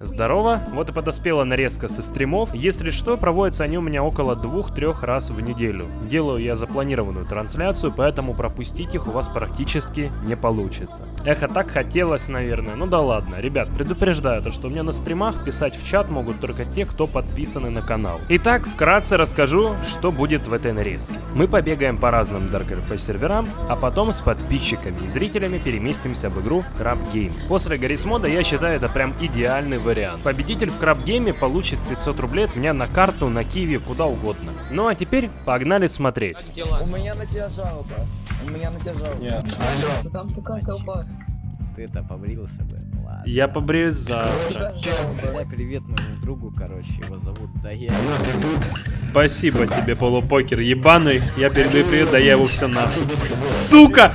Здорово, вот и подоспела нарезка со стримов. Если что, проводятся они у меня около двух-трех раз в неделю. Делаю я запланированную трансляцию, поэтому пропустить их у вас практически не получится. Эх, а так хотелось, наверное. Ну да ладно. Ребят, предупреждаю, то, что у меня на стримах писать в чат могут только те, кто подписаны на канал. Итак, вкратце расскажу, что будет в этой нарезке. Мы побегаем по разным Dark RP серверам, а потом с подписчиками и зрителями переместимся в игру Crab Game. После Гаррис мода я считаю это прям идеальный вариант. Победитель в Краб Гейме получит 500 рублей от меня на карту, на киви, куда угодно. Ну а теперь погнали смотреть. У меня на тебя жалоба. У меня на тебя жалоба. Нет. Алло. Там такая колба. Ты-то побрился бы. Ладно. Я побреюсь завтра. Передай привет моему другу, короче, его зовут Дая. Спасибо тебе, полупокер ебаный. Я передаю привет, да я его все нахуй. Сука!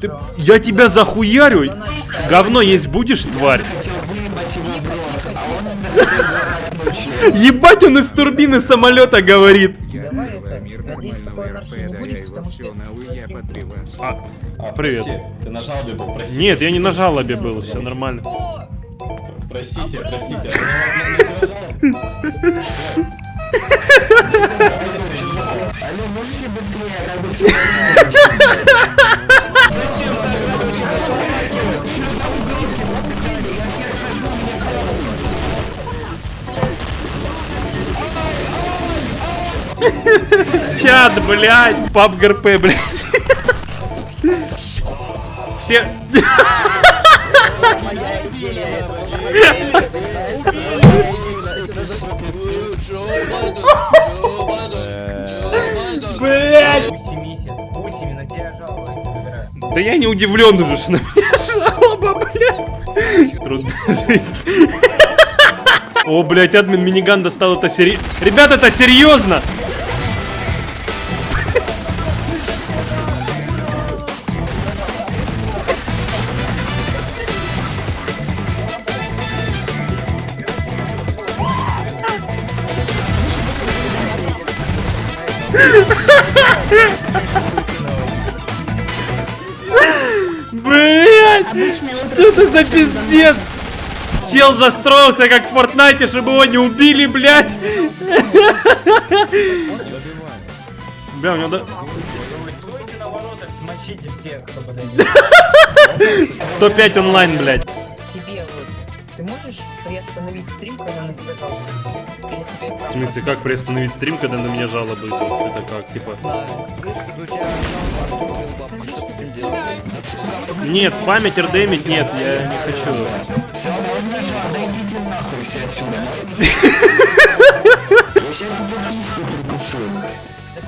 Ты- я тебя захуярю! Говно есть будешь, тварь? Ебать, он из турбины самолета говорит. А, А, Привет. ты на жалобе был, прости. нет, я не на жалобе был, все нормально. Простите, простите. а ты на- на- на тебя жалоба? Чат, блядь, пап ГРП, блядь. Все... Забираю. Да я не удивлен уже, что на меня жалоба, блядь. Трудная жизнь. О, блядь, админ миниган достал это серьезно. Ребят, это серьезно! Блять! Что это за пиздец? Чел застроился как в Фортнайте, чтобы его не убили, блядь! Бля, у него да... Стойте на воротах, мочите всех, кто подойдет. 105 онлайн, блядь. Смысле, как приостановить стрим, когда на меня жалобы идут? Это как, типа... Нет, спамить, рдемить, нет, я не хочу.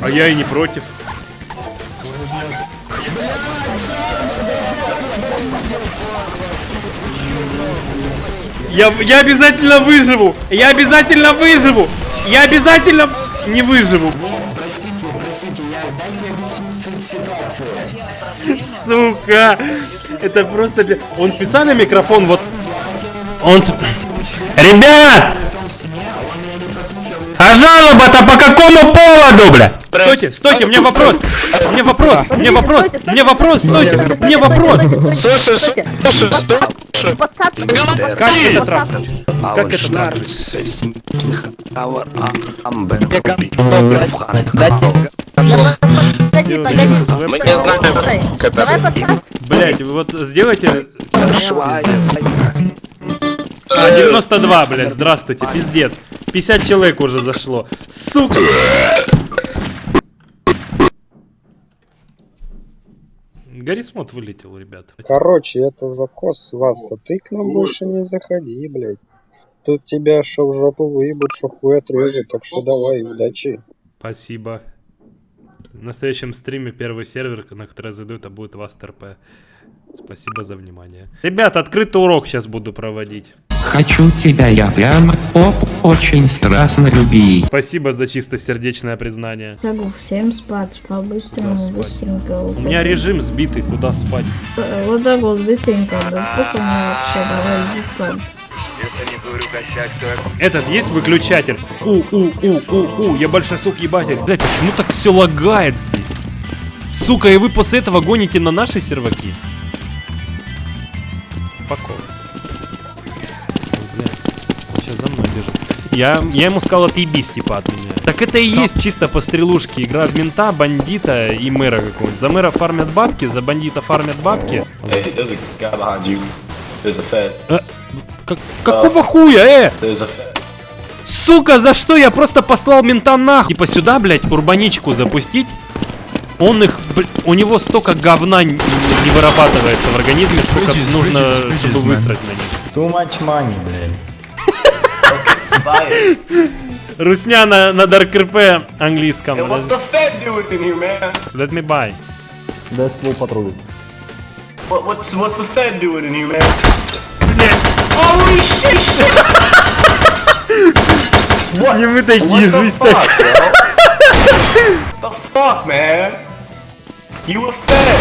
А я и не против. Я, я обязательно выживу! Я обязательно выживу! Я обязательно не выживу! Сука! Это просто... Он специально микрофон вот... Он... с- Ребят! А жалоба-то по какому поводу, бля? Стойте, стойте, у меня вопрос. У меня вопрос, у меня вопрос, у меня вопрос, стойте, у меня вопрос. Слушай, слушай, слушай, Как это трахнуть? Как это веб- Мы не знаем, как подставь. Блять, вы вот сделайте... А, 92, блядь, здравствуйте, пиздец. 50 человек уже зашло. Сука! Гаррисмот вылетел, ребят. Короче, это завхоз с вас-то. Ты к нам больше не заходи, блядь. Тут тебя шо в жопу выебут, шо хуй отрежут, так что давай, удачи. Спасибо. В настоящем стриме первый сервер, на который я зайду, это будет ВАСТРП. Спасибо за внимание. Ребят, открытый урок сейчас буду проводить. Хочу тебя я прям оп, очень страстно люби. Спасибо за чистосердечное признание. Могу всем спать, по-быстрому, быстренько. У меня режим сбитый, куда спать? Э, Вот так вот, быстренько. Да сколько мне вообще? Давай, иди спать. Этот есть выключатель? У, у, у, у, у, я большой сук ебатель. Блять, почему так все лагает здесь? Сука, и вы после этого гоните на наши серваки? Факов. Я, я ему сказал, отъебись, типа, от меня. Так это и есть чисто по стрелушке. Игра в мента, бандита и мэра какого-нибудь. За мэра фармят бабки, за бандита фармят бабки. Hey, a fed. Как, какого хуя, э? Сука, за что я просто послал мента нахуй? Типа сюда, блядь, урбаничку запустить. Он их, бл- у него столько говна не вырабатывается в организме, сколько нужно, чтобы высрать на них. Too much money, блядь. Русня на, на Dark RP английском. And what the fed doing in here, man? Let me buy. Дай ствол патруль. What, what's what's the fed doing in here, man? Holy shit! shit. Не мы What такие, жизнь такая. bro? the fuck, man? You a fed?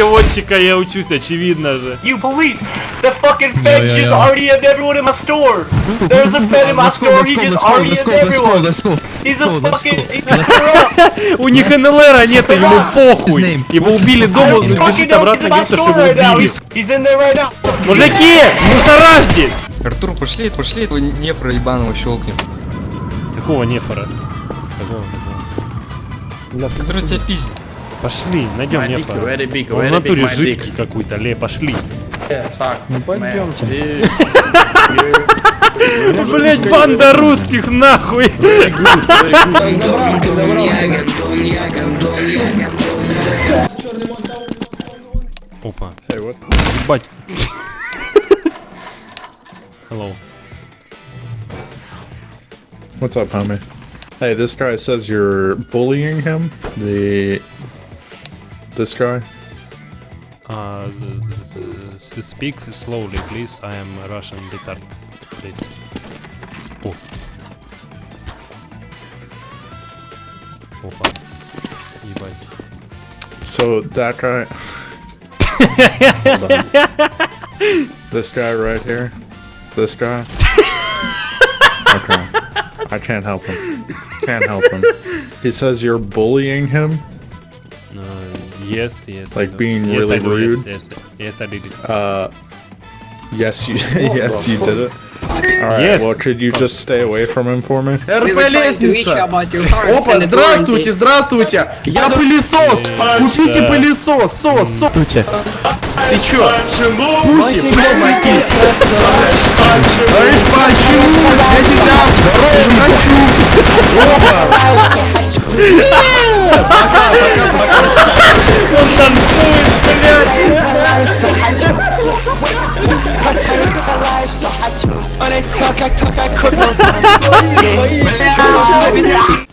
Переводчика я учусь, очевидно же. You police! The fucking fed just already have everyone in my store! There's a fed in my store, he just already have everyone! He's a fucking... У них НЛР нет, ему похуй. Его убили дома, бежит обратно, говорится, что его убили. Мужики, мусора здесь! Артур, пошли, пошли этого не проебаного щелкнем. Какого нефора? Какого, какого? Который тебя пиздит. Пошли, найдем нефора. Он в натуре жидкий какой-то, ле, пошли. Ну пойдемте. Блять, банда русских, нахуй! Опа. Ебать. Hello. What's up, homie? Hey, this guy says you're bullying him. The this guy. Uh, th- th- th- speak slowly, please. I am Russian retard. Please. О. Опа. Ебать. So that guy. Hold on. This guy right here. This guy. Okay. I can't help him. Can't help him. He says you're bullying him. Yes, yes. Like being yes, really rude? Yes, yes, yes, I did it. Uh. Yes, you. yes, you did it. All right. Yes. Well, could you just stay away from him for me? РП лестница! Опа, здравствуйте, здравствуйте! Я пылесос! Купите пылесос! Сос, сос! Здравствуйте! Ты чё? Пуси, помогите! Знаешь почему? Я тебя хочу! Он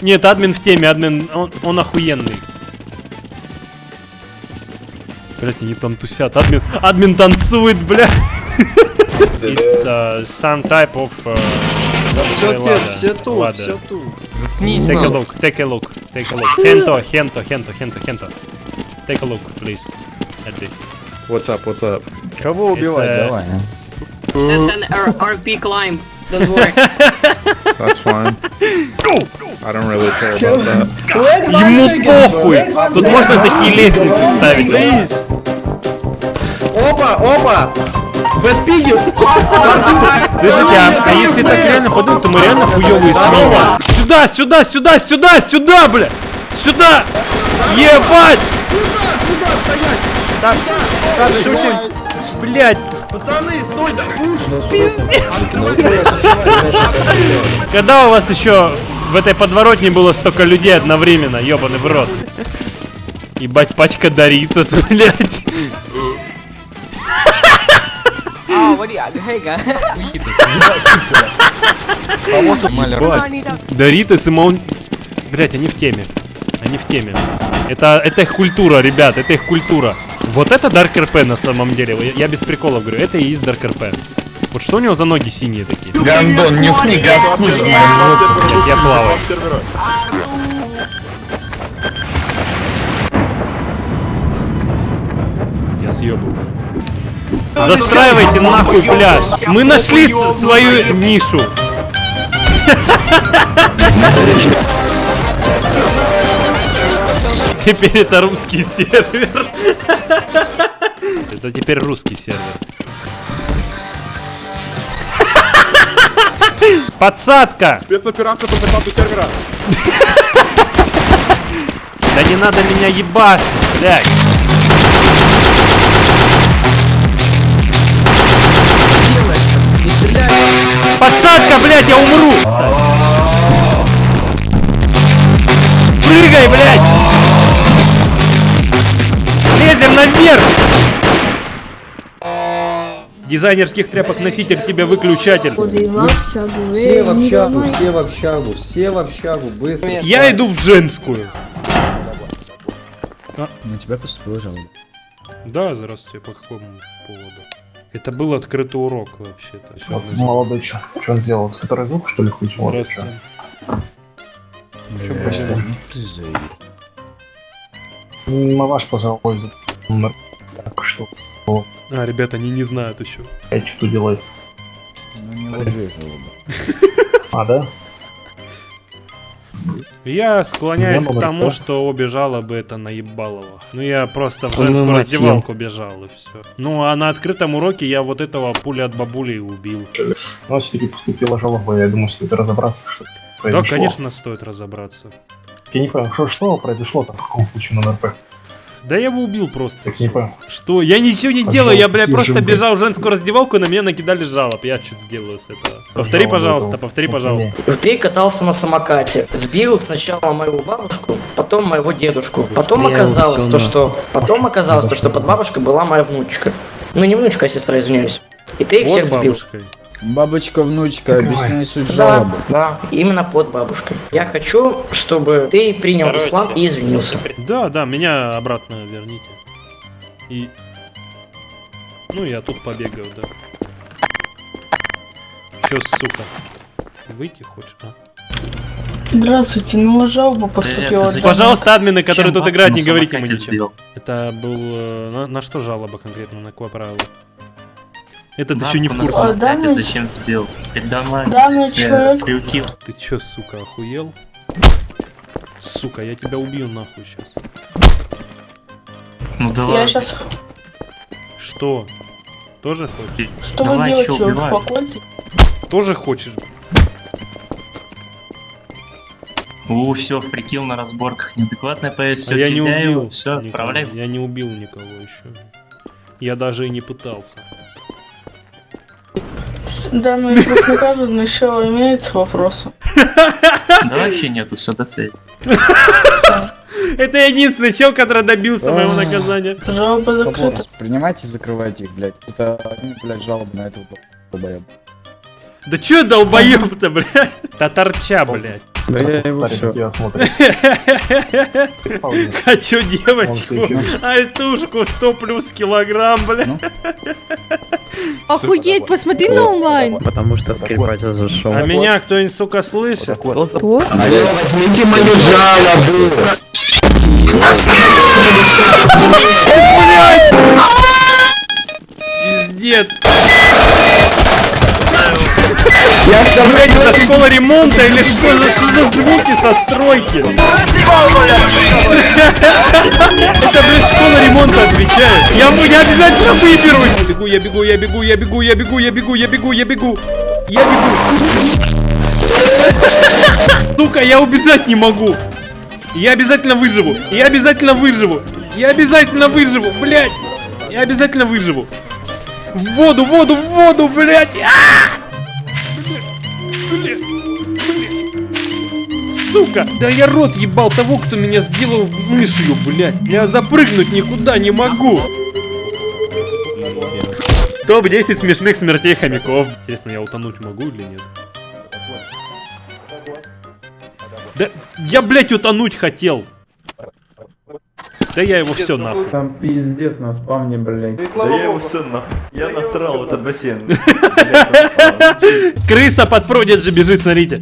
Нет, админ в теме, админ, он, он охуенный. Блять, они там тусят. Админ, админ танцует, бля. It's uh, some type of... Uh, Все ладно, те, все тут, ладно. все тут. Заткнись, Take a look, take a look, take a look. Hento, hento, hento, hento, hento. Take a look, please. At this. What's up? What's up? Кого убивать? It's, uh, Давай. That's an R- RP climb. Don't worry. That's fine. I don't really care about that. Ему похуй! Тут можно такие лестницы ставить. Опа, опа! Бэтпигис! Слушайте, а, а если так реально подумать, то мы реально хуёвые свиньи. Сюда, сюда, сюда, сюда, сюда, бля! Сюда! Ебать! Так, так, шутим. Блять, Пацаны, стой, да когда у вас еще в этой подворотне было столько людей одновременно, ебаный в рот? Ебать, пачка Доритас, блять. Маля, Доритас и Маун... Блять, они в теме. Они в теме. Это, это их культура, ребят, это их культура. Вот это Dark RP на самом деле. Я, я без приколов говорю, это и есть Dark RP. Вот что у него за ноги синие такие? Гандон, за мою ногу. Блядь, я плаваю. Я съебываю. Застраивайте нахуй пляж. Мы нашли свою нишу. Теперь это русский сервер. Это теперь русский сервер. Подсадка! Спецоперация по захвату сервера. Да не надо меня ебать, блядь. Подсадка, блядь, я умру! Прыгай, блядь! Лезем наверх! Дизайнерских тряпок носитель тебе выключатель. Все в общагу, все в общагу, все в общагу, быстро. Я иду в женскую. На тебя поступила жалоба. Да, здравствуйте, по какому поводу? Это был открытый урок вообще-то. Мы- Молодой чё? Что он делал? Который звук, что ли, включил? Здравствуйте. В чем проблема? Ну, ваш пожалуйста. Так что? А, ребята, они не знают еще. Я что делаю? Ну не. А, да? Я склоняюсь Я к тому, два. что обе жалобы это на ебалово. Ну я просто в женскую раздевалку бежал и все. Ну а на открытом уроке я вот этого пули от бабули убил. Ну, все-таки поступила жалоба, я думаю, стоит разобраться, что Да, произошло. конечно, стоит разобраться. Я не понял, что, что произошло там в каком случае на НРП? Да я его убил просто. Так не понял. Что? Я ничего не Пожалуйста, делаю, я, бля, просто бежал в женскую раздевалку, и на меня накидали жалоб. Я что сделаю с этого? Повтори, Жалобы пожалуйста, этого. повтори, пожалуйста. Ты катался на самокате, сбил сначала мою бабушку, потом моего дедушку. Потом оказалось то, что... Потом оказалось то, что под бабушкой была моя внучка. Ну не внучка, а сестра, извиняюсь. И ты их Вот всех сбил. бабушкой. Бабочка, внучка, Закрывай. объясняй суть Да, жалобы. да, именно под бабушкой. Я хочу, чтобы ты принял ислам и извинился. Да, да, меня обратно верните. И... Ну, я тут побегаю, да. Чё, сука? Выйти хочешь, а? Здравствуйте, ну жалоба поступила. да. Пожалуйста, админы, которые Чем тут играют, не на говорите ему самокате ничего. сбил? Это был... э, На, на что жалоба конкретно, на какое правило? Этот Бабку еще не в курсе. А, да, самокате ну- зачем сбил? Передо Данный человек Крюки. Ты чё, сука, охуел? Сука, я тебя убью нахуй сейчас. Ну давай. Я сейчас... Что? Тоже хочешь? Что вы Давай, делаете? чё, Вы убивай. успокойтесь. Тоже хочешь? У, все, фрикил на разборках. Неадекватная появится. А я не убил. Все, отправляй. Я не убил никого еще. Я даже и не пытался. Данный вопрос наказан, еще имеются вопросы. Да вообще нету, все, до связи. Это единственный чел, который добился моего А. наказания. Жалоба закрыта. Вопрос. Принимайте и закрывайте их, блядь. Это одни, блядь, жалобы на этого долбоеба. Да чё долбоёб-то, блядь? Татарча, блядь. Да я его все. Хочу девочку. Альтушку 100 плюс килограмм, блядь. Охуеть, посмотри на онлайн. Потому что скрипач зашел. А меня кто-нибудь, сука, слышит? Кто? Возьмите мою жалобу. Пиздец. Блядь, это школа ремонта или что за, что за звуки со стройки? Это, блядь, школа ремонта отвечает. Я, я обязательно выберусь. Я бегу, я бегу, я бегу, я бегу, я бегу, я бегу, я бегу, я бегу. Я бегу. Сука, я убежать не могу. Я обязательно выживу. Я обязательно выживу. Я обязательно выживу, блядь. Я обязательно выживу. В воду, в воду, в воду, блядь. А! Блядь. Сука! Да я рот ебал того, кто меня сделал мышью, блядь. Я запрыгнуть никуда не могу. Топ-10 смешных смертей хомяков. Интересно, я утонуть могу или нет? Да я, блядь, утонуть хотел. Да я его все нахуй. Там пиздец на спавне, блядь. Да я его все нахуй. Я насрал в этот бассейн. Крыса под продиджи бежит, смотрите.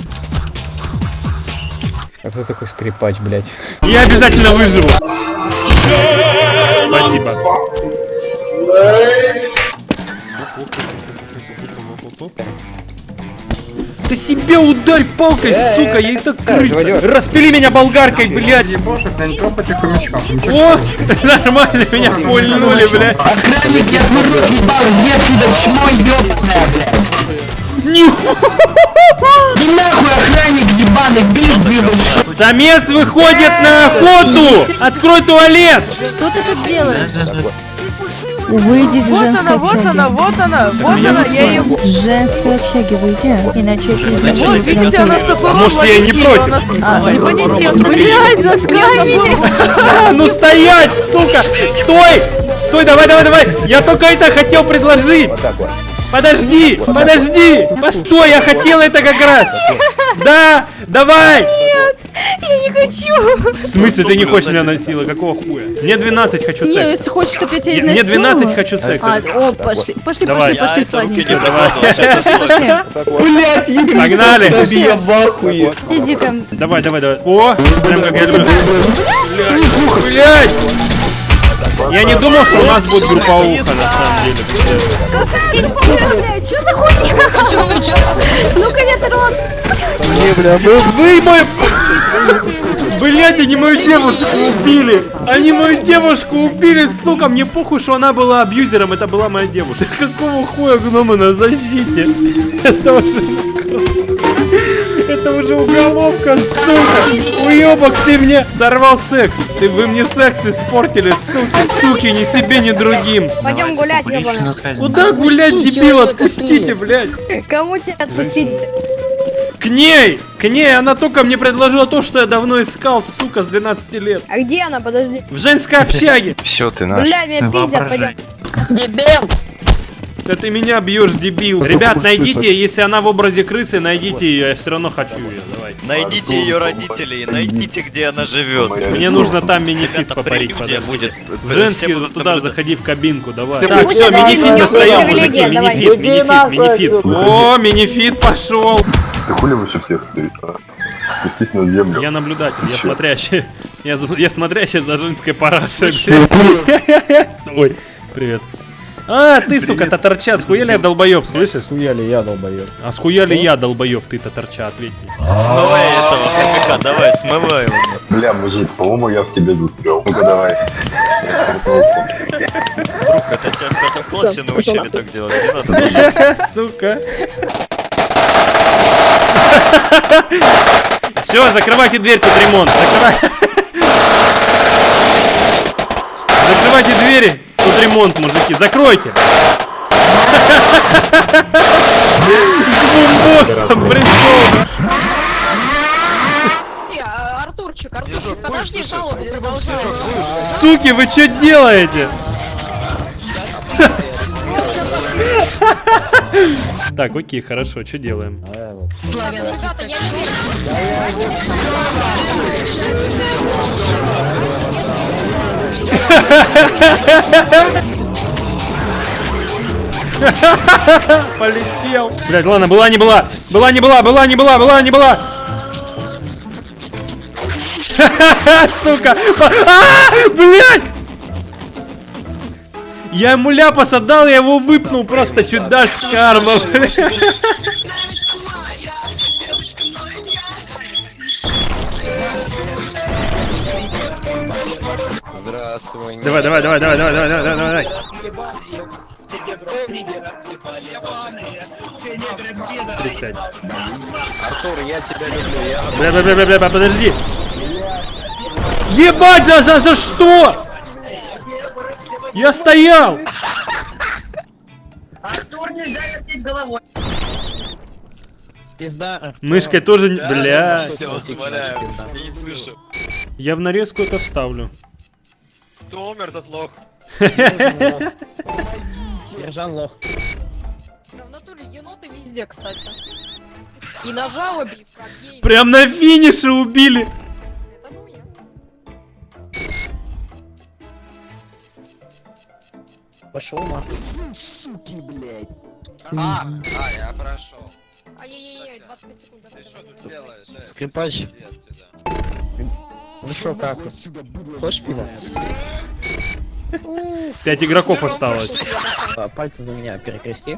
А кто такой скрипач, блядь? Я обязательно выживу. Спасибо. Ты себе ударь палкой, Э, сука, я и так крыса. Распили меня болгаркой, блядь. О, нормально, меня пульнули, блядь. Охранник, я твой рот ебал, иди отсюда, чмо ёбаное, блядь. Иди нахуй, охранник ебаный, бил, бил, Самец выходит на охоту! Открой туалет! Что ты тут делаешь? Выйди из Вот женской она, вот общаги. она, вот она, вот она, не я ее... Женской общаги выйди, иначе я тебе Вот, изнасилую видите, она с такой А может, я не против? А, ибонитет, блядь, заскамили! А, Ну стоять, сука! Стой! Стой, давай, давай, давай! Я только это хотел предложить! Подожди, подожди! Постой, я хотел это как раз! Да, давай! Нет, я не хочу! В смысле ты не хочешь меня насиловать? Какого хуя? Мне 12, хочу Нет, секс. ты хочешь, чтобы я тебя Я- Мне изнасиловала? 12, хочу секса. А, о, пошли, пошли, пошли, пошли, сладенький. Давай. Блять, Игорь, Погнали. Пошли. Я в ахуе. Иди-ка. Давай, давай, давай. О, прям как я люблю. Блядь! Я не думал, что у нас будет групповуха, на самом деле. Что за хуйня? Ну-ка, нет, рот! Не, бля, вы, вы мой... Блять, они мою девушку убили! Они мою девушку убили, сука! Мне похуй, что она была абьюзером, это была моя девушка. Какого хуя гномы на защите? Это уже... Это уже уголовка, сука! Уебок, ты мне сорвал секс! Ты, вы мне секс испортили, суки! Суки, ни себе, ни другим! Пойдем гулять, ебаный. Куда гулять, дебил? Отпустите, блядь! Кому тебя отпустить? К ней! К ней! Она только мне предложила то, что я давно искал, сука, с 12 лет. А где она? Подожди. В женской общаге! Все, ты Бля, меня пиздят, пойдем. Дебил! Да ты меня бьешь, дебил. Ребят, найдите, если она в образе крысы, найдите ее, я все равно хочу ее. Давай. Найдите ее родителей, найдите, где она живет. Мне нужно там минифит попарить, будет. Женский туда наблюдать. заходи в кабинку, давай. Так, все, минифит достаем, мужики, минифит, минифит, минифит. О, минифит пошел. Ты хули выше всех стоит, а? Спустись на землю. Я наблюдатель, я смотрящий. Я, я смотрящий за женской парашей. Ой, привет. А, ты, сука, татарча, схуяли я долбоеб, слышишь? Схуяли я долбоеб. А схуяли я долбоеб, ты татарча, ответь мне. Смывай этого хомяка, давай, смывай его. Бля, мужик, по-моему, я в тебе застрял. Ну-ка давай. Друг, это тебя в пятом классе научили так делать. Сука. Все, закрывайте дверь, тут ремонт. Закрывай- Закрывайте двери, тут ремонт, мужики. Закройте. С бумбоксом, прикол. Артурчик, Артурчик, подожди, жалобу продолжай. Суки, вы что делаете? Так, окей, хорошо, что делаем? Полетел. Блять, ладно, была не была. Была не была, была не была, была не была. Сука! А, блядь! Я ему ляпас отдал, я его выпнул просто чуть дальше карма. блядь. Здравствуй. Давай, давай, давай, давай, давай, давай, давай, давай, давай. 35. Артур, я тебя люблю. Я... Бля, бля, бля, бля, бля, подожди. Ебать, за, за, за что? Я стоял. Артур нельзя вертеть головой. Мышкой тоже, не- бля. слышу. Я в нарезку это вставлю. Кто умер, тот лох. Ержан лох. В натуре еноты везде, кстати. И на жалобе, и. Прям на финише убили. Пошел нахуй. Суки, блядь. А, а, я прошел. Ай-яй-яй, 25 секунд. Ты что тут делаешь? э? Ну шо, как? Хочешь пиво? Пять игроков осталось. Пальцы за меня перекрести.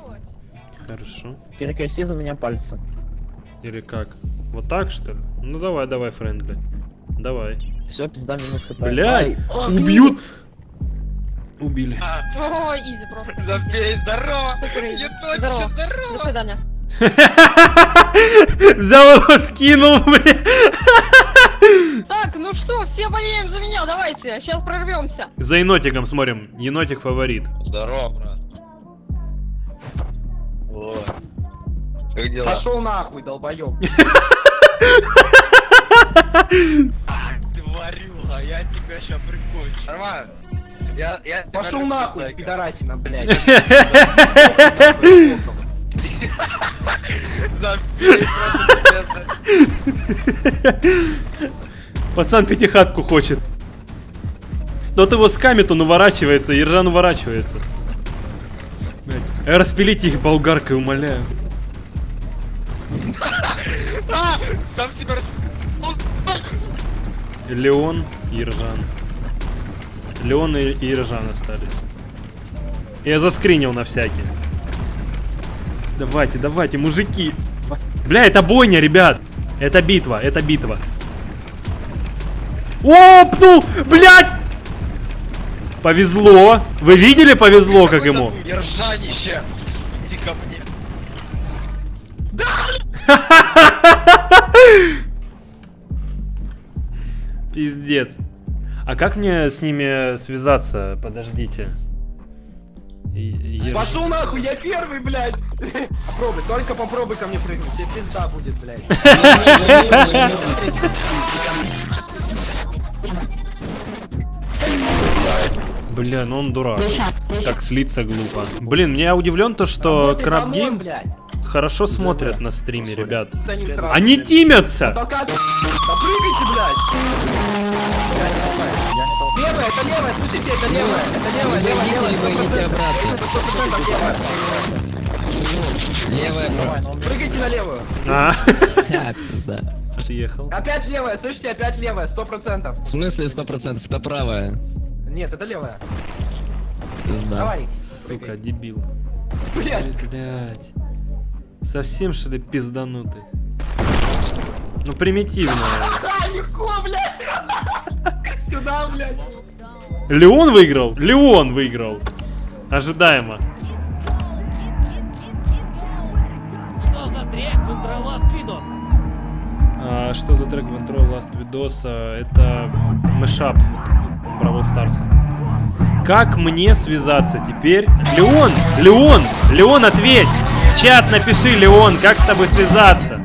Хорошо. Перекрести за меня пальцы. Или как? Вот так, что ли? Ну давай, давай, friendly. Давай. Все, пизда минус HP. Блядь, убьют! Убили. Ой, easy просто. Забей, здорово! Здорово. До свидания. Взял его, скинул, бля. Ну что, все болеем за меня, давайте, сейчас прорвемся. За енотиком смотрим. Енотик фаворит. Здорово, брат. О. Как дела? Пошел нахуй, долбоёб. Ты варюга, я тебя ща прикончу. Нормально? Я, я Пошел нахуй, пидорасина, блядь. Пиздец. Пацан пятихатку хочет. Тот его скамит, он уворачивается, Ержан уворачивается. Блядь. Распилите их болгаркой, умоляю. Леон и Ержан. Леон и, и Ержан остались. Я заскринил на всякий. Давайте, давайте, мужики. Бля, это бойня, ребят. Это битва, это битва. Опнул! Блядь! Повезло. Вы видели, повезло, как ему? Ержанище! Иди ко мне. Пиздец. А как мне с ними связаться? Подождите. Ер- Пошел нахуй, я первый, блядь. Попробуй, только попробуй ко мне прыгнуть, тебе пизда будет, блядь. Бля, ну он дурак. Так слиться глупо. Блин, меня удивлен то, что Краб Гейм хорошо смотрят на стриме, ребят. Они тимятся! Левая, это левая, слушайте, это левая, это левая, левая, левая, сто процентов. Сто процентов левая. Левая, Давай, ну, Прыгайте на левую. А. Отъехал. Опять левая, слышите, опять левая, сто процентов. В смысле 100%? Это правая. Нет, это левая. Давай. Сука, дебил. Блядь. Блять. Совсем что ли пизданутый? Ну примитивно. Легко, блядь. Сюда, блядь. Леон выиграл? Леон выиграл. Ожидаемо. Что за трек в intro last видос? А, что за трек в интро Last видоса? Это мышап Бравл Старса. Как мне связаться теперь? Леон! Леон! Леон, ответь! В чат напиши, Леон, как с тобой связаться?